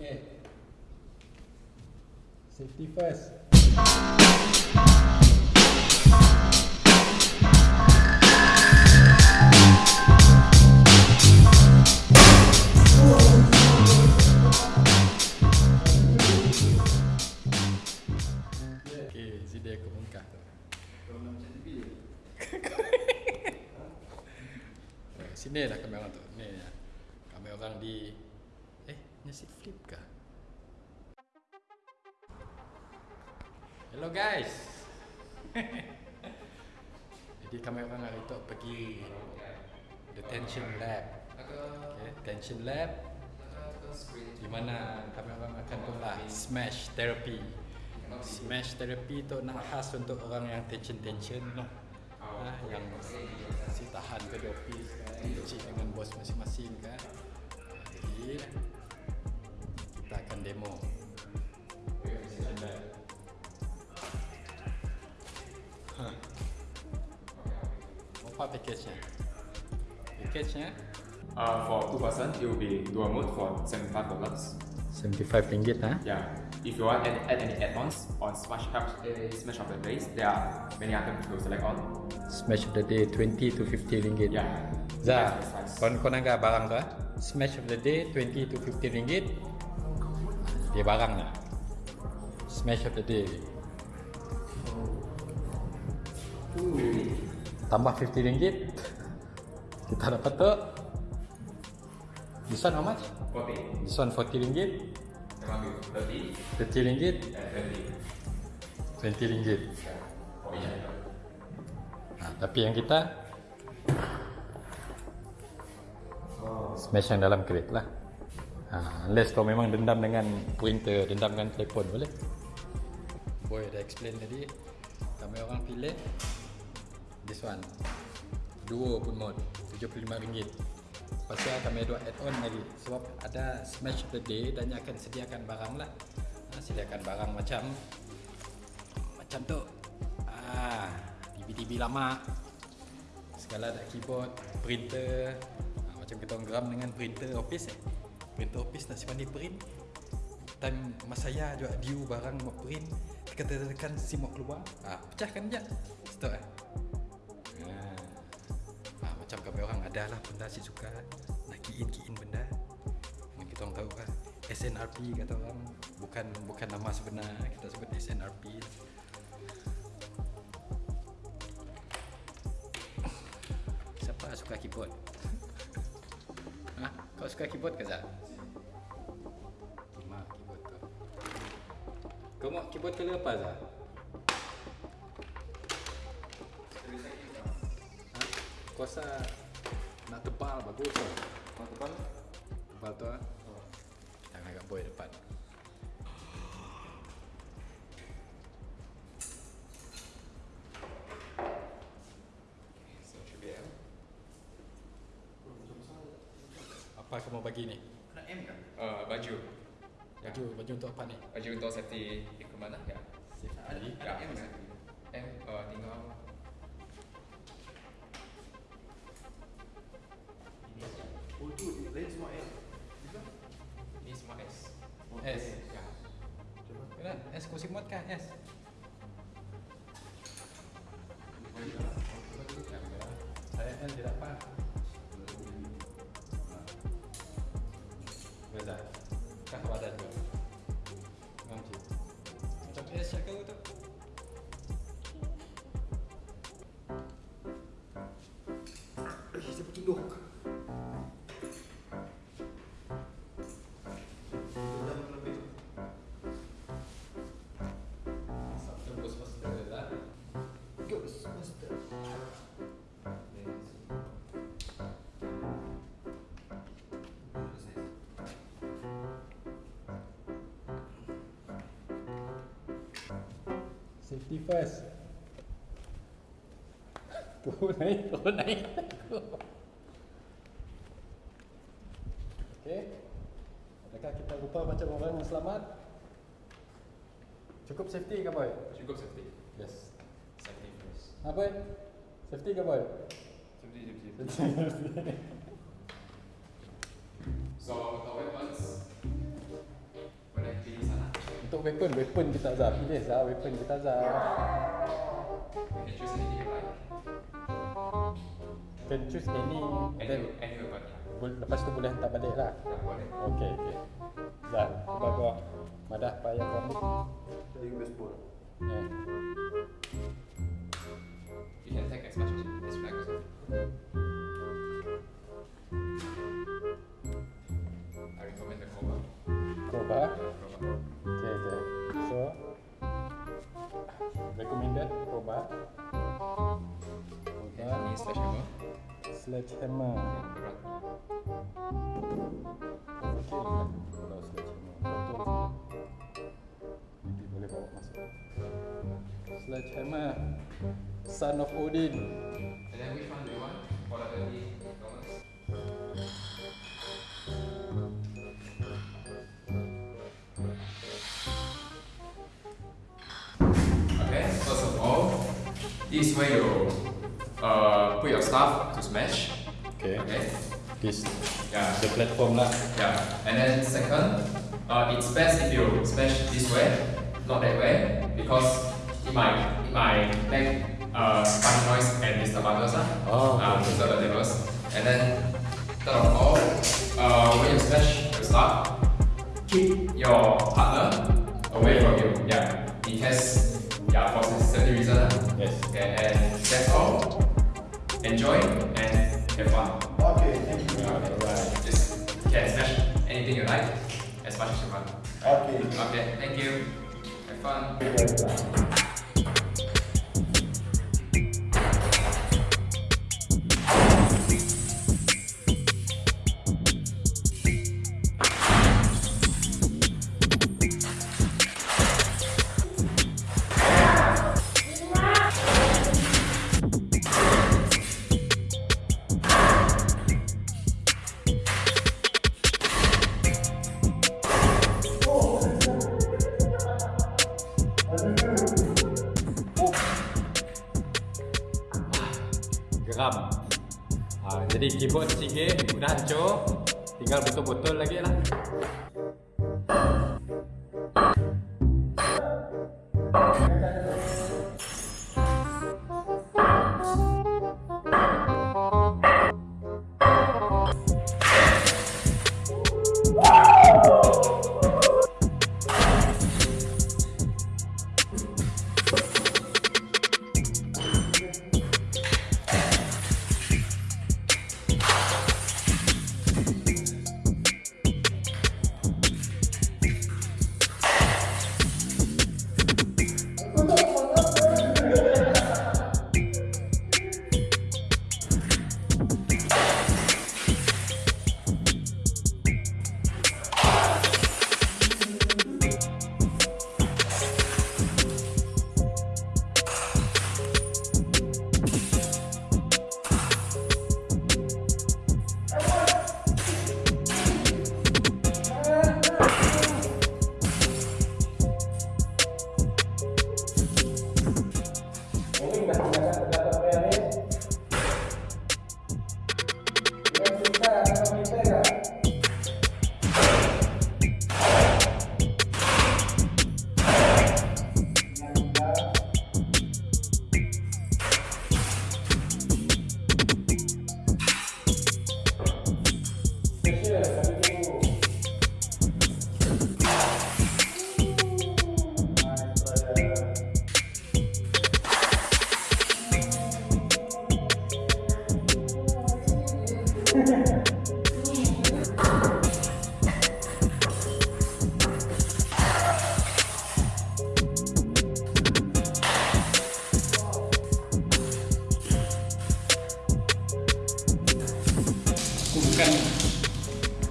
Okay. Safety first. Okay, sini aku bongkar tu. Eh, Sini lah kamera orang tu. Ni ya. Kamera orang di seat flip ke? Hello guys. Jadi kami orang hari tu pergi detention lab. Okay, detention lab di mana kami orang akan tolak smash therapy. Smash therapy tu nak khas untuk orang yang tension-tension lah. Ah, yang si tahan ke office kan, kecil dengan bos masing-masing kan. Ah, Jadi demo. Detention lab. Huh. Apa package-nya? Package-nya Uh, for two person, it will be dual mode for seventy-five dollars. RM75 ha? Yeah. If you want add, add any add-ons on Smash Cup, uh, Smash of the Days, there are many items to select on. Smash of the day 20 to 50 ringgit. Yeah. Zah, yes. kau kau barang tu ah? Smash of the day 20 to 50 ringgit. Dia barangnya. Smash of the day. Tambah 50 ringgit. Kita dapat tu. This one how much? Forty. This one 40 ringgit. Memang you thirty 30 ringgit. and twenty. 20 ringgit. Oh yeah. Ha, tapi yang kita smash yang dalam crate lah. Ha, unless kau memang dendam dengan printer, dendam dengan telefon boleh. Boy dah explain tadi. Kami orang pilih this one. Duo pun mod RM75. Pasal kami ada add-on lagi sebab ada smash the day dan dia akan sediakan barang lah. Ha, sediakan barang macam macam tu. Ah, TV-TV lama. Segala ada keyboard, printer. Ah, macam kita geram dengan printer office eh. Printer office nak simpan di print. Time masa saya juga diu barang mau print, tekan-tekan si mau keluar. Ah, pecahkan je. Stop eh. Ah. Ah, macam kami orang ada lah benda si suka nak key-in-key-in benda. Yang kita orang tahu kan SNRP kata orang bukan bukan nama sebenar kita sebut SNRP Siapa suka keyboard? ha? Kau suka keyboard ke Zat? Lima keyboard tu Kau mau keyboard apa Zat? Ha? Kau rasa nak tebal bagus tu Mau depan? Tebal tu ha? Jangan agak boy depan. Apa kau mau bagi ni? Nak M kan? Uh, baju. Ya. Baju, baju untuk apa ni? Baju untuk safety equipment lah. Ya. Safety Ya. M kan? M uh, tinggal Oh tu lain semua L. ni semua S. S Ya. Kena S kau simut kan S? Saya L tidak apa. Safety first. Turun naik, turun naik. Okey. Adakah kita rupa macam orang yang selamat? Cukup safety ke boy? Cukup safety. Yes. Safety first. Boy? Safety ke boy? Safety, safety. So our weapons Untuk weapon, weapon kita Zah. Pilih Zah, weapon kita Zah. You can choose anything you like. Can choose any then Any, any weapon. Lepas tu boleh hantar balik lah. Yeah, boleh. Okey, okey. Zah, cuba gua madah payah kamu. Dari baseball. Yeah. You can take as much as you like also. I recommend the Cobra. Coba. Cobra. Sledgehammer. Kalau sledgehammer. Sledgehammer. Son of Odin. And then which one do you want for the? Okay, first of all, this is where you uh, put your stuff to smash. Okay. Okay, This yeah, the platform lah. yeah. And then second, uh, it's best if you smash this way, not that way, because it might it might make uh, funny noise and disturb others lah. Oh, uh, disturb the neighbors. And then third of all, uh, when you smash your stuff, keep your partner away from you. Yeah, in case yeah for safety reason. Yes. Okay, and. Enjoy and have fun. Okay, thank you. Alright. Just can smash anything you like as much as you want. Okay. Okay, thank you. Have fun. Jadi keyboard sikit udah hancur. Tinggal betul-betul lagi lah.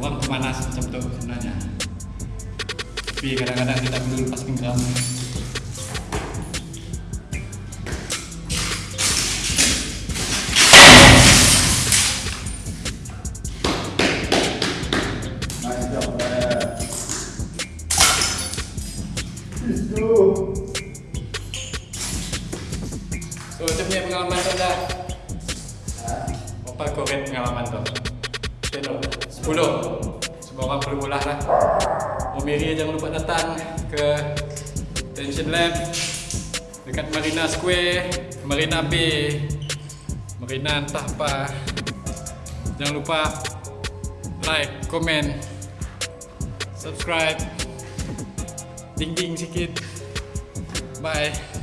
Orang pemanas macam sebenarnya. Tapi kadang-kadang kita perlu. Let's go. So, macam punya pengalaman tu dah. Apa kau rate pengalaman tu? Tengok, 10. Semua orang perlu lah. Om Mary jangan lupa datang ke Tension Lab dekat Marina Square, Marina Bay, Marina entah apa. Jangan lupa like, komen, subscribe, ding ding sikit. Bye.